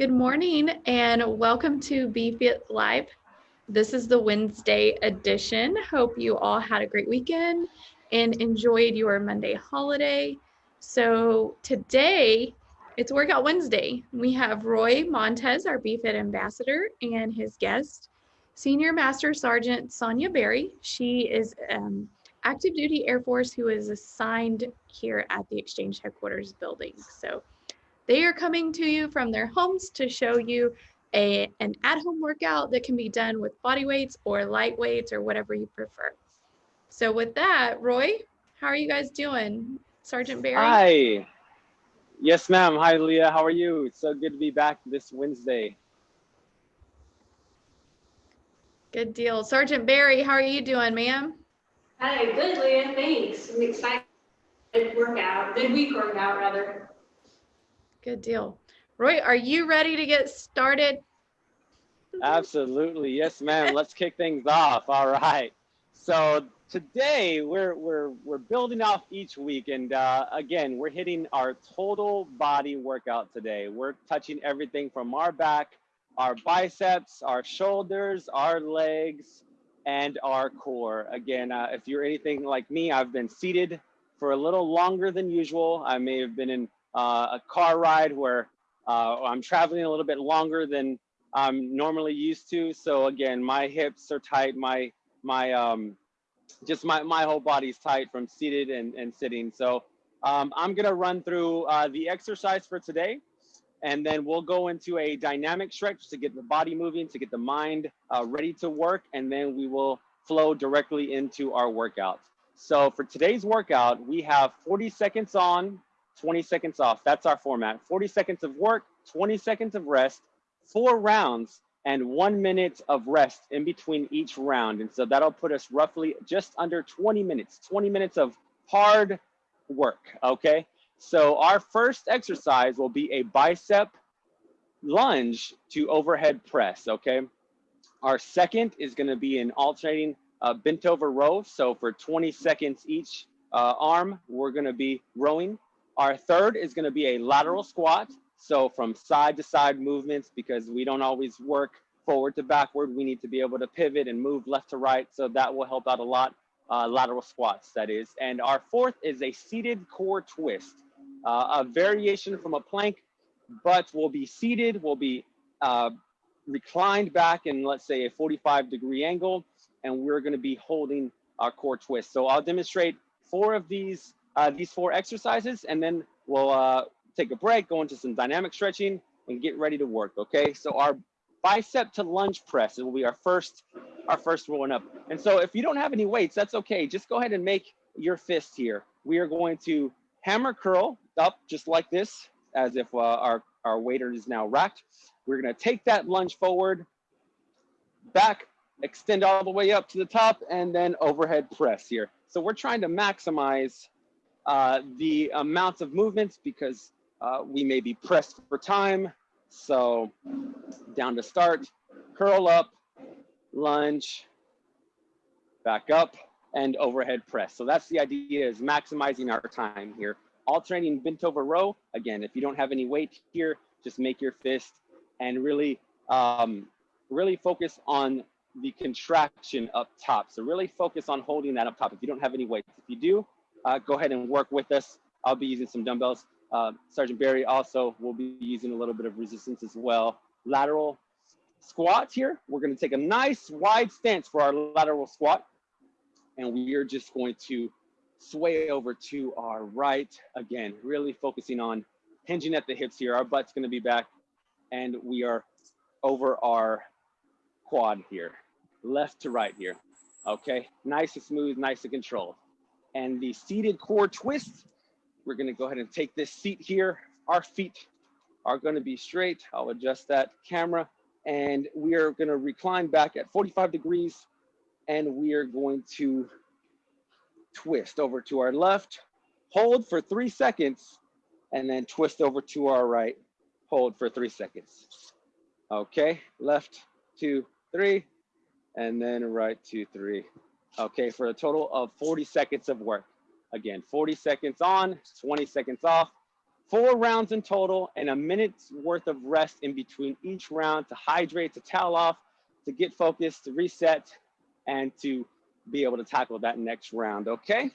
Good morning and welcome to BFit Live. This is the Wednesday edition. Hope you all had a great weekend and enjoyed your Monday holiday. So today it's Workout Wednesday. We have Roy Montez, our BFit ambassador, and his guest, Senior Master Sergeant Sonia Berry. She is um, active duty Air Force who is assigned here at the Exchange Headquarters building. So they are coming to you from their homes to show you a, an at-home workout that can be done with body weights or light weights or whatever you prefer. So with that, Roy, how are you guys doing? Sergeant Barry? Hi. Yes, ma'am. Hi, Leah. How are you? It's so good to be back this Wednesday. Good deal. Sergeant Barry, how are you doing, ma'am? Hi, good, Leah. Thanks. I'm excited. Good workout. Good week workout, rather. Good deal. Roy, are you ready to get started? Absolutely. Yes, ma'am. Let's kick things off. All right. So today we're we're we're building off each week and uh, again we're hitting our total body workout today we're touching everything from our back our biceps our shoulders our legs and our core again uh, if you're anything like me i've been seated for a little longer than usual i may have been in uh, a car ride where uh, I'm traveling a little bit longer than I'm normally used to. So again, my hips are tight, my my um, just my my whole body's tight from seated and, and sitting. So um, I'm gonna run through uh, the exercise for today, and then we'll go into a dynamic stretch to get the body moving, to get the mind uh, ready to work, and then we will flow directly into our workout. So for today's workout, we have 40 seconds on, 20 seconds off. That's our format. 40 seconds of work, 20 seconds of rest, four rounds, and one minute of rest in between each round. And so that'll put us roughly just under 20 minutes, 20 minutes of hard work, okay? So our first exercise will be a bicep lunge to overhead press, okay? Our second is gonna be an alternating uh, bent over row. So for 20 seconds each uh, arm, we're gonna be rowing. Our third is gonna be a lateral squat. So from side to side movements, because we don't always work forward to backward, we need to be able to pivot and move left to right. So that will help out a lot, uh, lateral squats that is. And our fourth is a seated core twist, uh, a variation from a plank, but we'll be seated, we'll be uh, reclined back in let's say a 45 degree angle, and we're gonna be holding our core twist. So I'll demonstrate four of these uh, these four exercises, and then we'll uh, take a break, go into some dynamic stretching, and get ready to work. Okay, so our bicep to lunge press it will be our first our first rolling up. And so if you don't have any weights, that's okay. Just go ahead and make your fist here. We are going to hammer curl up just like this, as if uh, our our waiter is now racked. We're gonna take that lunge forward, back, extend all the way up to the top, and then overhead press here. So we're trying to maximize uh, the amounts of movements because uh, we may be pressed for time. So down to start, curl up, lunge, back up, and overhead press. So that's the idea is maximizing our time here. Alternating bent over row. Again, if you don't have any weight here, just make your fist and really, um, really focus on the contraction up top. So really focus on holding that up top if you don't have any weights. If you do, uh, go ahead and work with us. I'll be using some dumbbells. Uh, Sergeant Barry also will be using a little bit of resistance as well. Lateral squats here. We're gonna take a nice wide stance for our lateral squat. And we are just going to sway over to our right. Again, really focusing on hinging at the hips here. Our butt's gonna be back and we are over our quad here, left to right here. Okay, nice and smooth, nice and controlled and the seated core twist. We're gonna go ahead and take this seat here. Our feet are gonna be straight. I'll adjust that camera and we are gonna recline back at 45 degrees and we are going to twist over to our left, hold for three seconds, and then twist over to our right, hold for three seconds. Okay, left, two, three, and then right, two, three, okay, for a total of 40 seconds of work. Again, 40 seconds on, 20 seconds off, Four rounds in total and a minute's worth of rest in between each round to hydrate, to towel off, to get focused, to reset, and to be able to tackle that next round, okay?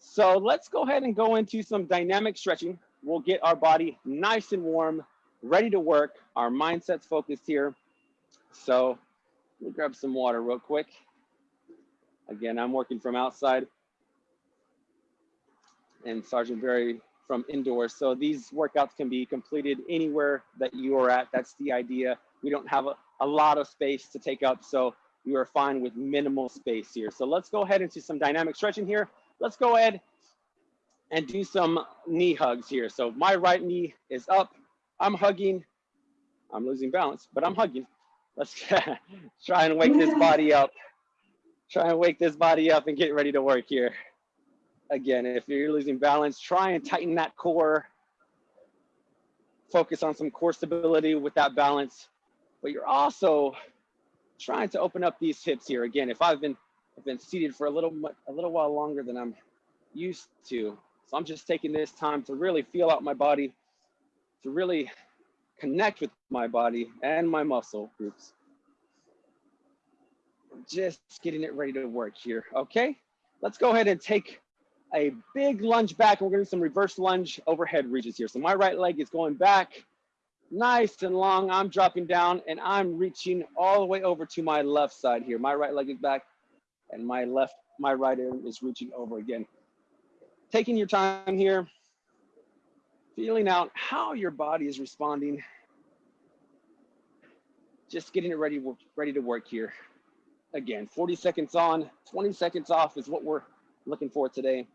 So let's go ahead and go into some dynamic stretching. We'll get our body nice and warm, ready to work. Our mindset's focused here. So me grab some water real quick. Again, I'm working from outside and Sergeant Barry from indoors. So these workouts can be completed anywhere that you are at. That's the idea. We don't have a, a lot of space to take up. So you are fine with minimal space here. So let's go ahead into some dynamic stretching here. Let's go ahead and do some knee hugs here. So my right knee is up. I'm hugging. I'm losing balance, but I'm hugging. Let's try and wake this body up. Try and wake this body up and get ready to work here. Again, if you're losing balance, try and tighten that core. Focus on some core stability with that balance. But you're also trying to open up these hips here. Again, if I've been I've been seated for a little a little while longer than I'm used to. So I'm just taking this time to really feel out my body, to really connect with my body and my muscle groups. Just getting it ready to work here, okay? Let's go ahead and take a big lunge back. We're gonna do some reverse lunge overhead reaches here. So my right leg is going back, nice and long. I'm dropping down and I'm reaching all the way over to my left side here. My right leg is back and my left, my right arm is reaching over again. Taking your time here, feeling out how your body is responding. Just getting it ready, ready to work here. Again, 40 seconds on, 20 seconds off is what we're looking for today.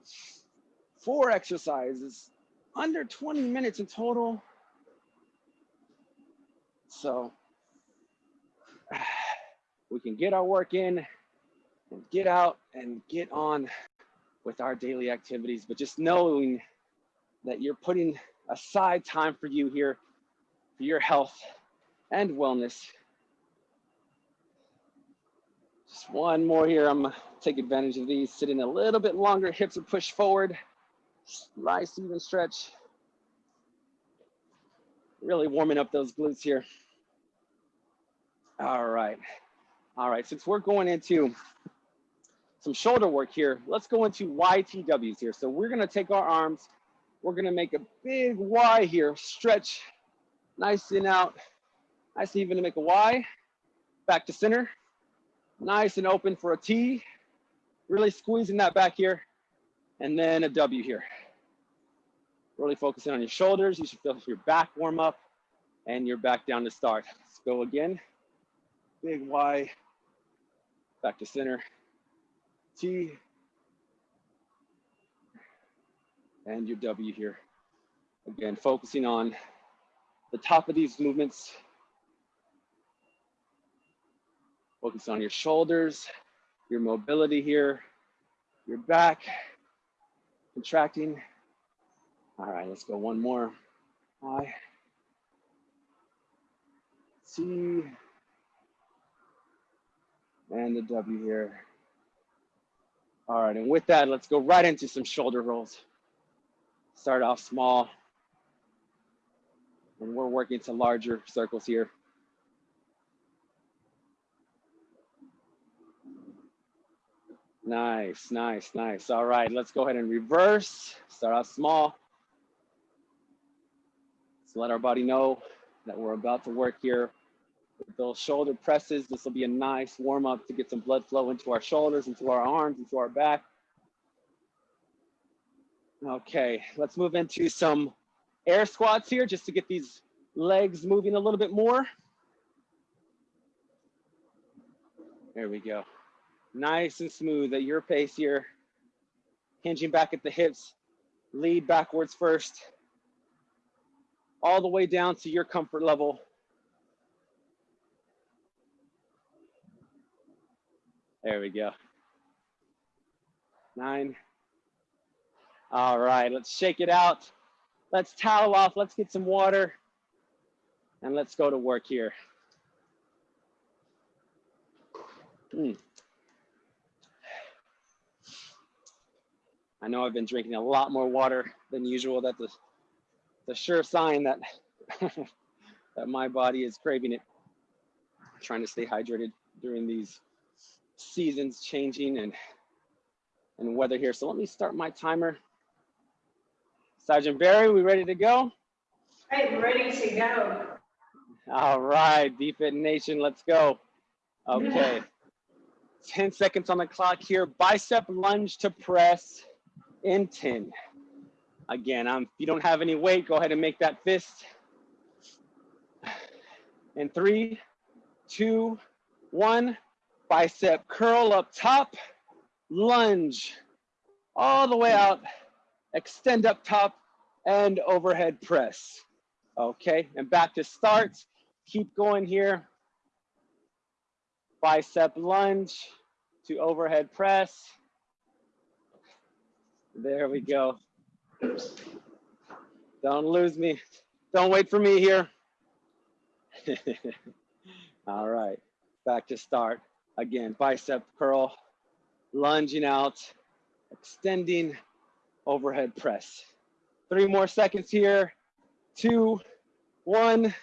Four exercises, under 20 minutes in total. So we can get our work in and get out and get on with our daily activities, but just knowing that you're putting aside time for you here, for your health and wellness. Just one more here. I'm gonna take advantage of these, sitting a little bit longer, hips are pushed forward, nice even stretch. Really warming up those glutes here. All right. All right, since we're going into some shoulder work here, let's go into YTWs here. So we're gonna take our arms, we're gonna make a big Y here, stretch nice and out, nice even to make a Y, back to center, nice and open for a T, really squeezing that back here, and then a W here. Really focusing on your shoulders, you should feel your back warm up and you're back down to start. Let's go again big Y, back to center, T, and your W here. Again, focusing on the top of these movements. Focus on your shoulders, your mobility here, your back, contracting. All right, let's go one more. I, C, and the W here. All right, and with that, let's go right into some shoulder rolls. Start off small, and we're working to larger circles here. Nice, nice, nice. All right, let's go ahead and reverse. Start off small. Let's let our body know that we're about to work here With those shoulder presses. This will be a nice warm up to get some blood flow into our shoulders, into our arms, into our back. Okay, let's move into some air squats here just to get these legs moving a little bit more. There we go. Nice and smooth at your pace here. Hinging back at the hips, lead backwards first, all the way down to your comfort level. There we go. Nine. All right, let's shake it out. Let's towel off. Let's get some water. And let's go to work here. Mm. I know I've been drinking a lot more water than usual. That's a a sure sign that that my body is craving it. trying to stay hydrated during these seasons changing and and weather here. So let me start my timer. Sergeant Barry, we ready to go? I'm ready to go. All right, BFit Nation, let's go. Okay. 10 seconds on the clock here. Bicep lunge to press in 10. Again, um, if you don't have any weight, go ahead and make that fist. In three, two, one, bicep curl up top, lunge all the way out, extend up top and overhead press. Okay, and back to start. Keep going here. Bicep lunge to overhead press. There we go. Don't lose me. Don't wait for me here. All right, back to start. Again, bicep curl, lunging out, extending, overhead press. Three more seconds here. Two, one,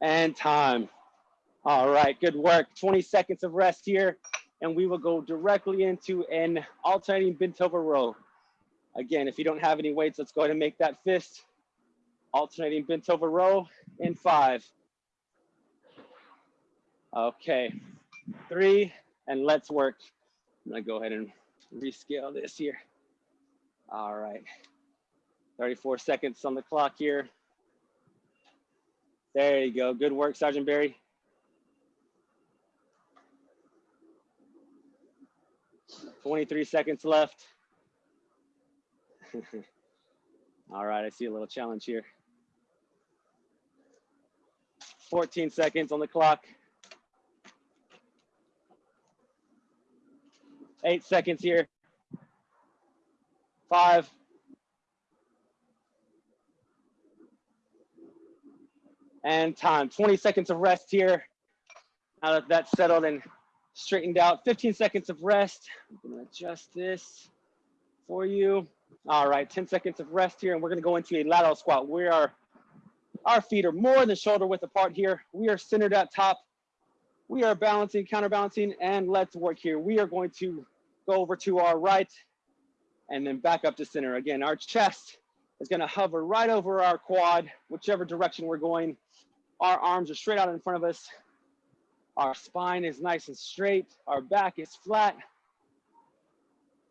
and time. All right, good work. 20 seconds of rest here, and we will go directly into an alternating bent over row. Again, if you don't have any weights, let's go ahead and make that fist. Alternating bent over row in five. Okay, three, and let's work. I'm gonna go ahead and rescale this here. All right, 34 seconds on the clock here. There you go, good work, Sergeant Barry. Twenty-three seconds left. All right, I see a little challenge here. 14 seconds on the clock. Eight seconds here. Five. And time, 20 seconds of rest here. Now that that's settled and straightened out, 15 seconds of rest. I'm gonna adjust this for you. All right, 10 seconds of rest here, and we're gonna go into a lateral squat. We are, our feet are more than shoulder width apart here. We are centered at top. We are balancing, counterbalancing, and let's work here. We are going to go over to our right and then back up to center. Again, our chest is gonna hover right over our quad, whichever direction we're going. Our arms are straight out in front of us. Our spine is nice and straight. Our back is flat.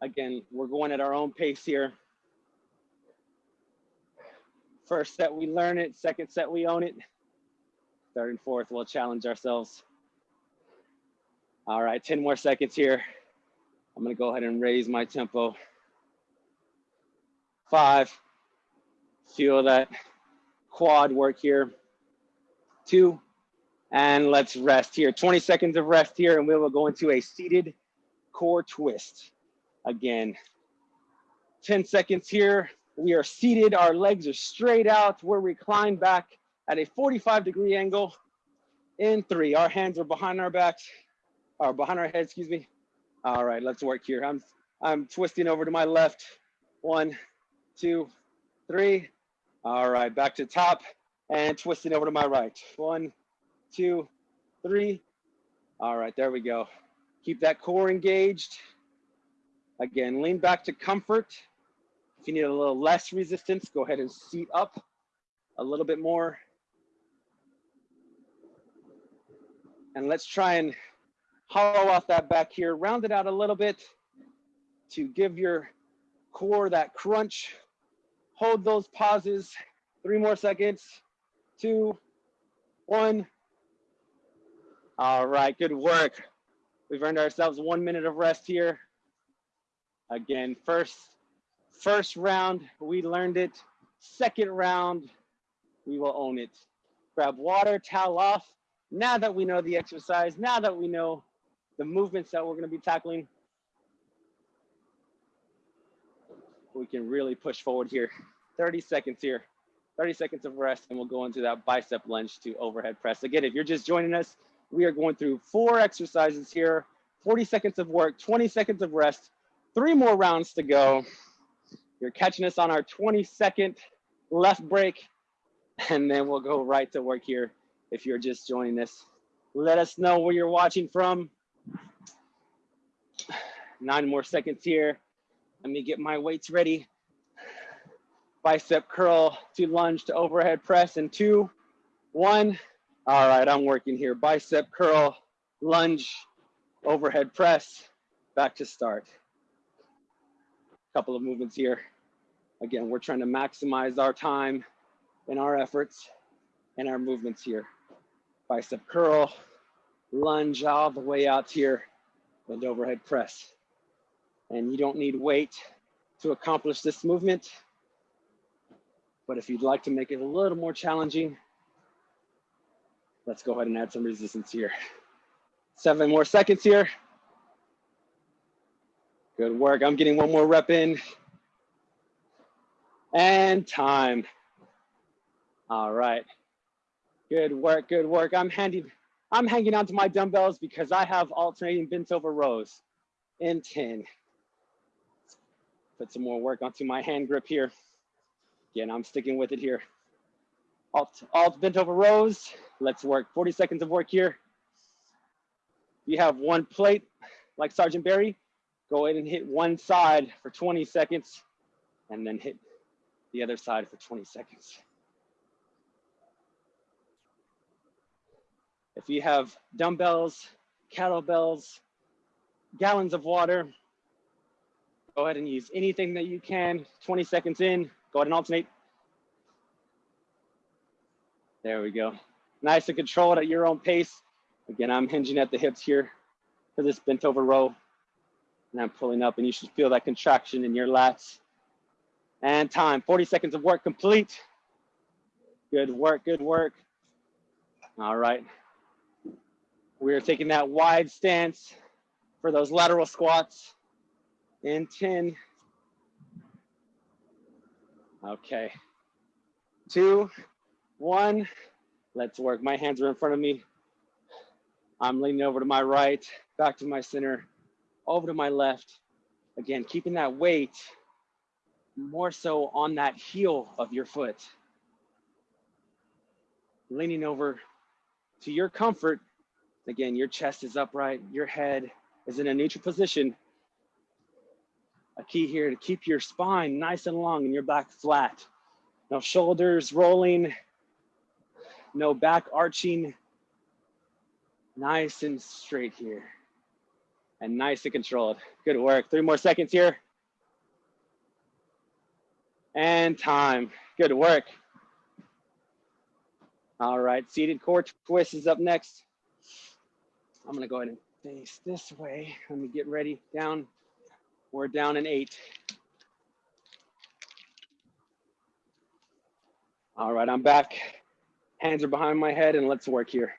Again, we're going at our own pace here. First set, we learn it. Second set, we own it. Third and fourth, we'll challenge ourselves. All right, 10 more seconds here. I'm gonna go ahead and raise my tempo. Five, feel that quad work here. Two, and let's rest here. 20 seconds of rest here and we will go into a seated core twist again. 10 seconds here. We are seated, our legs are straight out. We're reclined back at a 45 degree angle. In three, our hands are behind our backs, or behind our head, excuse me. All right, let's work here. I'm, I'm twisting over to my left. One, two, three. All right, back to top and twisting over to my right. One, two, three. All right, there we go. Keep that core engaged. Again, lean back to comfort. If you need a little less resistance, go ahead and seat up a little bit more. And let's try and hollow out that back here, round it out a little bit to give your core that crunch. Hold those pauses, three more seconds, two, one. All right, good work. We've earned ourselves one minute of rest here. Again, first, first round, we learned it. Second round, we will own it. Grab water, towel off. Now that we know the exercise, now that we know the movements that we're gonna be tackling, we can really push forward here. 30 seconds here, 30 seconds of rest, and we'll go into that bicep lunge to overhead press. Again, if you're just joining us, we are going through four exercises here, 40 seconds of work, 20 seconds of rest, three more rounds to go. You're catching us on our 22nd left break. and then we'll go right to work here if you're just joining us. Let us know where you're watching from. Nine more seconds here. Let me get my weights ready. Bicep curl to lunge to overhead press in two, one. All right, I'm working here. Bicep curl, lunge, overhead press, back to start. Couple of movements here. Again, we're trying to maximize our time and our efforts and our movements here. Bicep curl, lunge all the way out here, and overhead press. And you don't need weight to accomplish this movement. But if you'd like to make it a little more challenging, let's go ahead and add some resistance here. Seven more seconds here. Good work. I'm getting one more rep in. And time. All right. Good work, good work. I'm handing, I'm hanging on to my dumbbells because I have alternating bent over rows in 10. Put some more work onto my hand grip here. Again, I'm sticking with it here. Alt, alt bent over rows. Let's work 40 seconds of work here. You have one plate like Sergeant Barry. Go ahead and hit one side for 20 seconds and then hit the other side for 20 seconds. If you have dumbbells, kettlebells, gallons of water, go ahead and use anything that you can. 20 seconds in, go ahead and alternate. There we go. Nice and controlled at your own pace. Again, I'm hinging at the hips here for this bent over row. And I'm pulling up and you should feel that contraction in your lats. And time, 40 seconds of work complete. Good work, good work. All right. We're taking that wide stance for those lateral squats in 10. Okay. Two, one. Let's work. My hands are in front of me. I'm leaning over to my right, back to my center, over to my left. Again, keeping that weight more so on that heel of your foot. Leaning over to your comfort. Again, your chest is upright, your head is in a neutral position. A key here to keep your spine nice and long and your back flat. No shoulders rolling, no back arching. Nice and straight here. And nice and controlled. Good work. Three more seconds here. And time. Good work. All right, seated core twist is up next. I'm gonna go ahead and face this way. Let me get ready. Down. We're down in eight. All right, I'm back. Hands are behind my head and let's work here.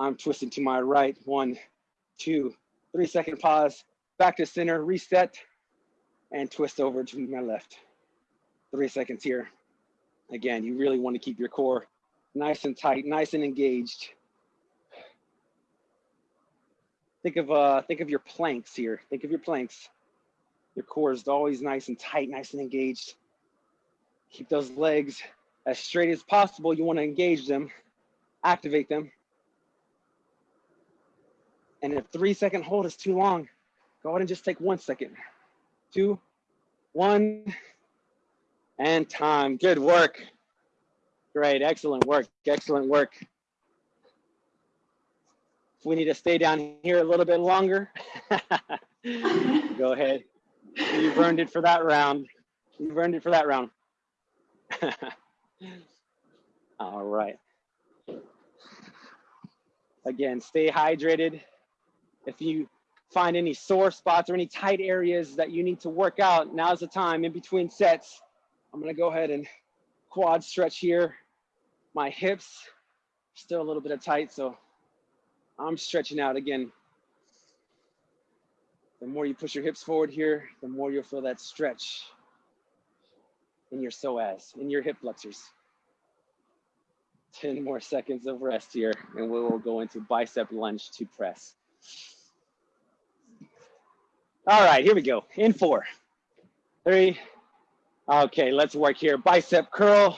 I'm twisting to my right. One, two, three second pause. Back to center, reset, and twist over to my left three seconds here. Again, you really want to keep your core nice and tight, nice and engaged. Think of uh, think of your planks here. Think of your planks. Your core is always nice and tight, nice and engaged. Keep those legs as straight as possible. You want to engage them, activate them. And if three second hold is too long, go ahead and just take one second. Two, one, and time. Good work. Great, excellent work, excellent work. If we need to stay down here a little bit longer, go ahead. You've earned it for that round. You've earned it for that round. All right. Again, stay hydrated. If you find any sore spots or any tight areas that you need to work out, now's the time in between sets I'm gonna go ahead and quad stretch here. My hips still a little bit of tight, so I'm stretching out again. The more you push your hips forward here, the more you'll feel that stretch in your psoas, in your hip flexors. 10 more seconds of rest here, and we will go into bicep lunge to press. All right, here we go. In four, three, Okay, let's work here. Bicep curl,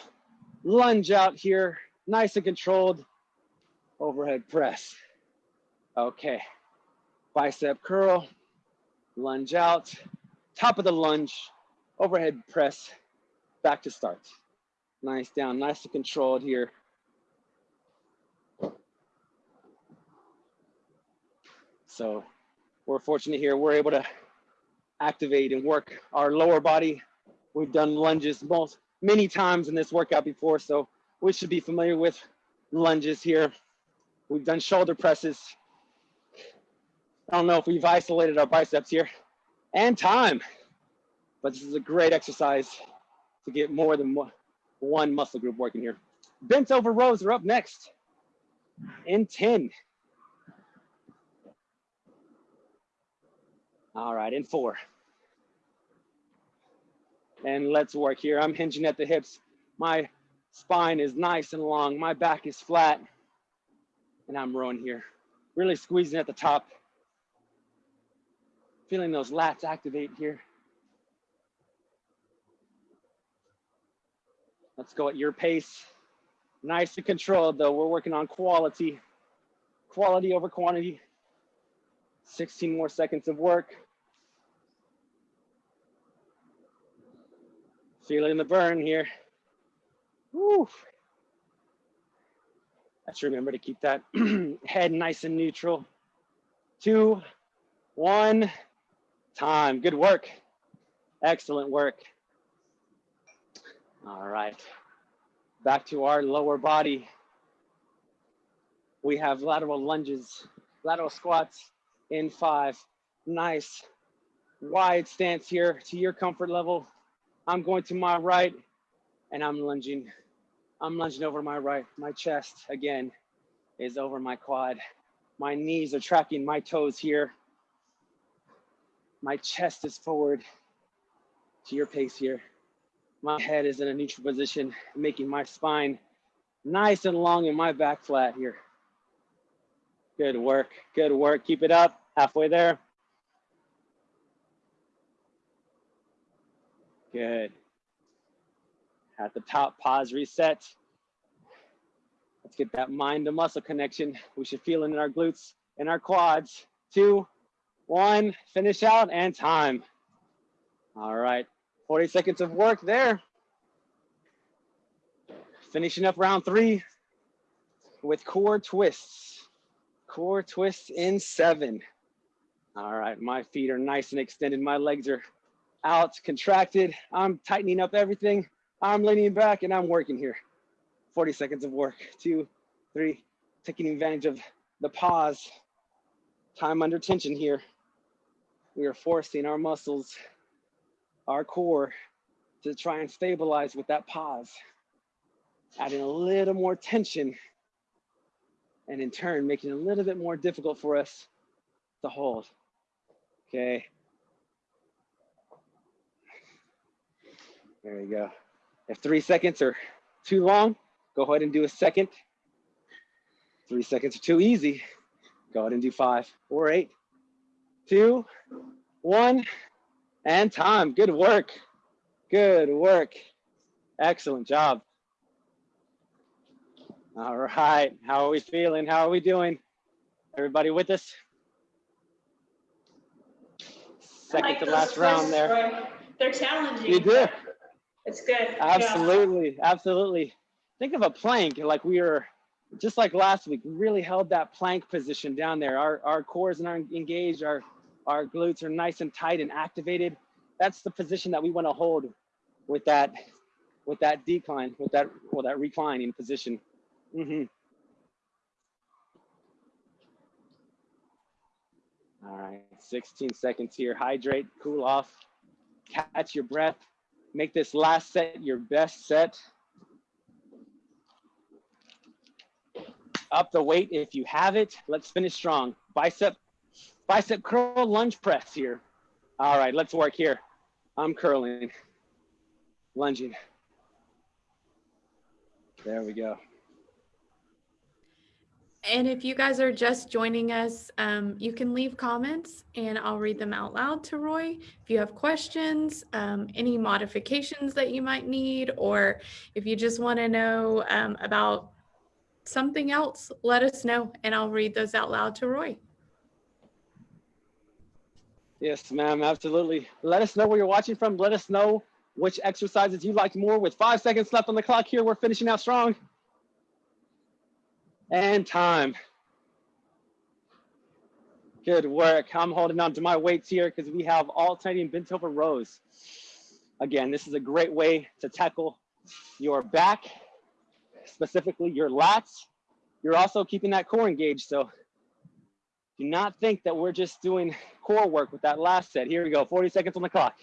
lunge out here, nice and controlled, overhead press. Okay, bicep curl, lunge out, top of the lunge, overhead press, back to start. Nice down, nice and controlled here. So we're fortunate here, we're able to activate and work our lower body. We've done lunges most many times in this workout before, so we should be familiar with lunges here. We've done shoulder presses. I don't know if we've isolated our biceps here and time, but this is a great exercise to get more than one muscle group working here. Bent over rows are up next in 10. All right, in four. And let's work here. I'm hinging at the hips. My spine is nice and long. My back is flat. And I'm rowing here. Really squeezing at the top. Feeling those lats activate here. Let's go at your pace. Nice and controlled though. We're working on quality. Quality over quantity. 16 more seconds of work. Feeling the burn here. Woo. Let's remember to keep that head nice and neutral. Two, one, time. Good work. Excellent work. All right. Back to our lower body. We have lateral lunges, lateral squats in five. Nice wide stance here to your comfort level. I'm going to my right and I'm lunging. I'm lunging over my right. My chest again is over my quad. My knees are tracking my toes here. My chest is forward to your pace here. My head is in a neutral position, making my spine nice and long and my back flat here. Good work, good work. Keep it up, halfway there. Good. At the top, pause, reset. Let's get that mind to muscle connection. We should feel it in our glutes and our quads. Two, one, finish out and time. All right, 40 seconds of work there. Finishing up round three with core twists. Core twists in seven. All right, my feet are nice and extended. My legs are out, contracted. I'm tightening up everything. I'm leaning back and I'm working here. 40 seconds of work, two, three, taking advantage of the pause. Time under tension here. We are forcing our muscles, our core to try and stabilize with that pause. Adding a little more tension and in turn, making it a little bit more difficult for us to hold. Okay, There you go. If three seconds are too long, go ahead and do a second. Three seconds are too easy. Go ahead and do five or eight, two, one, and time. Good work. Good work. Excellent job. All right. How are we feeling? How are we doing? Everybody with us? Second like to last round there. They're challenging. You do. It's good. Absolutely, yeah. absolutely. Think of a plank like we were just like last week. We really held that plank position down there. Our our cores are engaged. Our our glutes are nice and tight and activated. That's the position that we want to hold with that with that decline, with that well that reclining position. Mm-hmm. All right, 16 seconds here. Hydrate, cool off, catch your breath. Make this last set your best set. Up the weight if you have it. Let's finish strong. Bicep, bicep curl lunge press here. All right, let's work here. I'm curling, lunging. There we go. And if you guys are just joining us, um, you can leave comments and I'll read them out loud to Roy. If you have questions, um, any modifications that you might need, or if you just want to know um, about something else, let us know and I'll read those out loud to Roy. Yes, ma'am, absolutely. Let us know where you're watching from. Let us know which exercises you liked more. With five seconds left on the clock here, we're finishing out strong. And time. Good work. I'm holding on to my weights here because we have alternating bent over rows. Again, this is a great way to tackle your back, specifically your lats. You're also keeping that core engaged. So do not think that we're just doing core work with that last set. Here we go, 40 seconds on the clock.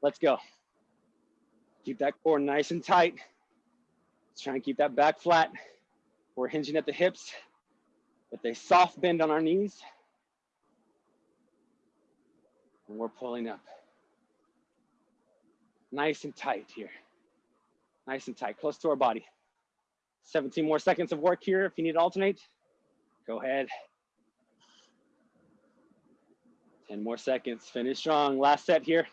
Let's go. Keep that core nice and tight. Let's try and keep that back flat. We're hinging at the hips with a soft bend on our knees. And we're pulling up. Nice and tight here. Nice and tight, close to our body. 17 more seconds of work here. If you need to alternate, go ahead. 10 more seconds, finish strong. Last set here.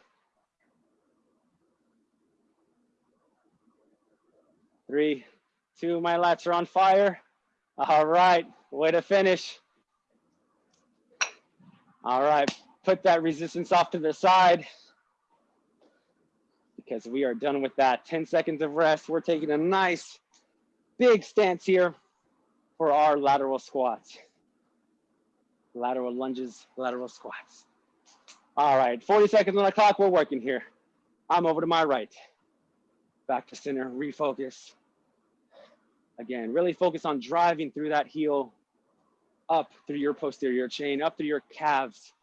Three, two, of my lats are on fire. All right, way to finish. All right, put that resistance off to the side because we are done with that. 10 seconds of rest. We're taking a nice big stance here for our lateral squats. Lateral lunges, lateral squats. All right, 40 seconds on the clock. We're working here. I'm over to my right. Back to center, refocus. Again, really focus on driving through that heel up through your posterior chain, up through your calves,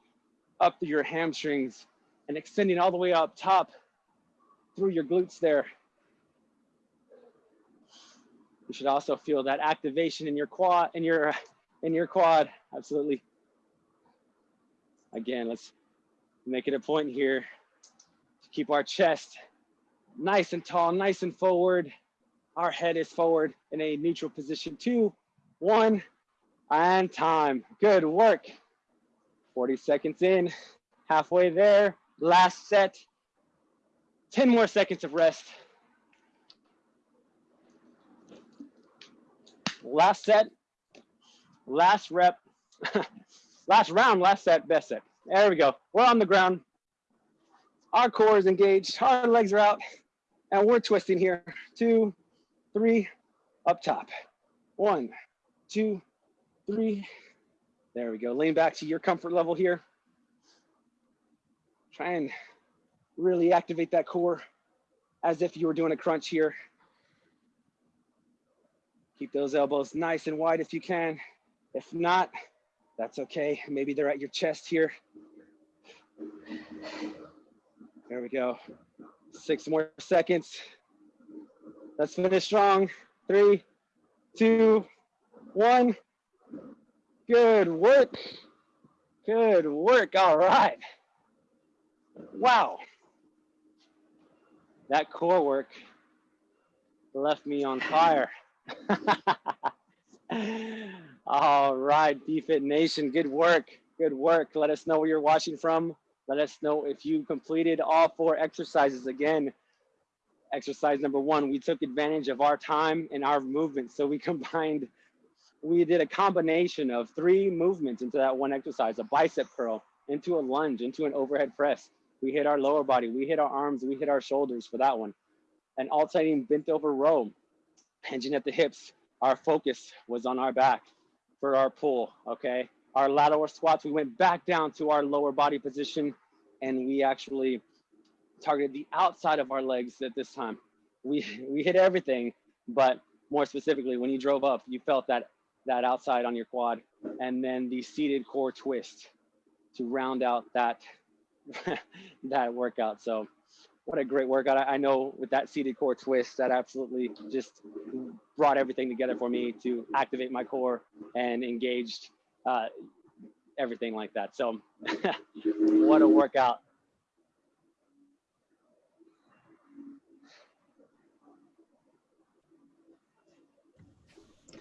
up through your hamstrings, and extending all the way up top through your glutes there. You should also feel that activation in your quad, in your, in your quad, absolutely. Again, let's make it a point here to keep our chest nice and tall, nice and forward. Our head is forward in a neutral position. Two, one, and time. Good work. 40 seconds in, halfway there. Last set. 10 more seconds of rest. Last set, last rep, last round, last set, best set. There we go. We're on the ground. Our core is engaged. Our legs are out. And we're twisting here. Two, three, up top. One, two, three. There we go. Lean back to your comfort level here. Try and really activate that core as if you were doing a crunch here. Keep those elbows nice and wide if you can. If not, that's okay. Maybe they're at your chest here. There we go. Six more seconds. Let's finish strong. Three, two, one. Good work. Good work. All right. Wow. That core work left me on fire. All right, BFit Nation, good work. Good work. Let us know where you're watching from. Let us know if you completed all four exercises. Again, exercise number one, we took advantage of our time and our movement. So we combined, we did a combination of three movements into that one exercise, a bicep curl, into a lunge, into an overhead press. We hit our lower body, we hit our arms, we hit our shoulders for that one. An alternating bent over row, hinging at the hips. Our focus was on our back for our pull, okay? Our lateral squats, we went back down to our lower body position and we actually targeted the outside of our legs at this time. We, we hit everything, but more specifically, when you drove up, you felt that, that outside on your quad and then the seated core twist to round out that, that workout. So what a great workout. I, I know with that seated core twist, that absolutely just brought everything together for me to activate my core and engaged uh, everything like that. So what a workout.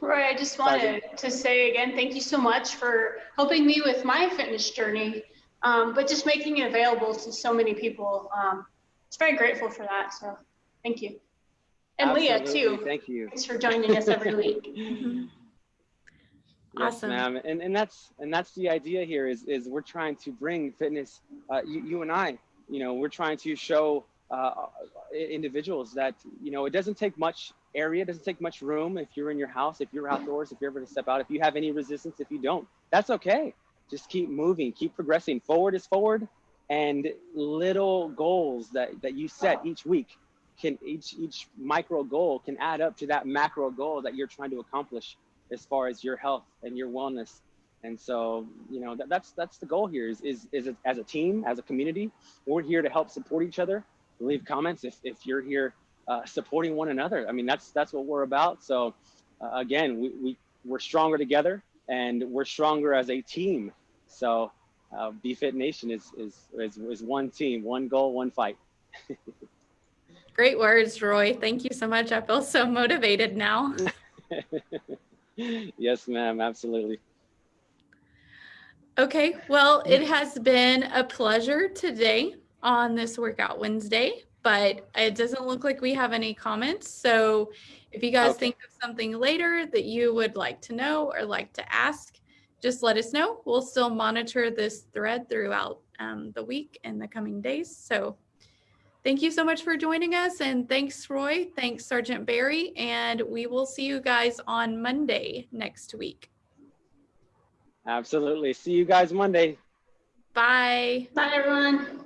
Roy, I just wanted to say again, thank you so much for helping me with my fitness journey, um, but just making it available to so many people. Um, it's very grateful for that. So thank you. And Leah too. Thank you. Thanks for joining us every week. Yes, Awesome. ma'am. And and that's and that's the idea here is is we're trying to bring fitness. Uh, you, you and I, you know, we're trying to show uh, individuals that you know it doesn't take much area, it doesn't take much room. If you're in your house, if you're outdoors, if you're ever to step out, if you have any resistance, if you don't, that's okay. Just keep moving, keep progressing. Forward is forward, and little goals that that you set each week can each each micro goal can add up to that macro goal that you're trying to accomplish as far as your health and your wellness. And so, you know, that, that's that's the goal here is is is it, as a team, as a community, we're here to help support each other. Leave comments if if you're here uh, supporting one another. I mean, that's that's what we're about. So, uh, again, we, we we're stronger together, and we're stronger as a team. So, uh, BFit Nation is, is is is one team, one goal, one fight. Great words, Roy. Thank you so much. I feel so motivated now. yes, ma'am. Absolutely. Okay, well, it has been a pleasure today on this Workout Wednesday, but it doesn't look like we have any comments. So if you guys Okay. think of something later that you would like to know or like to ask, just let us know. We'll still monitor this thread throughout um, the week and the coming days. So thank you so much for joining us. And thanks, Roy. Thanks, Sergeant Barry. And we will see you guys on Monday next week. Absolutely. See you guys Monday. Bye. Bye, everyone.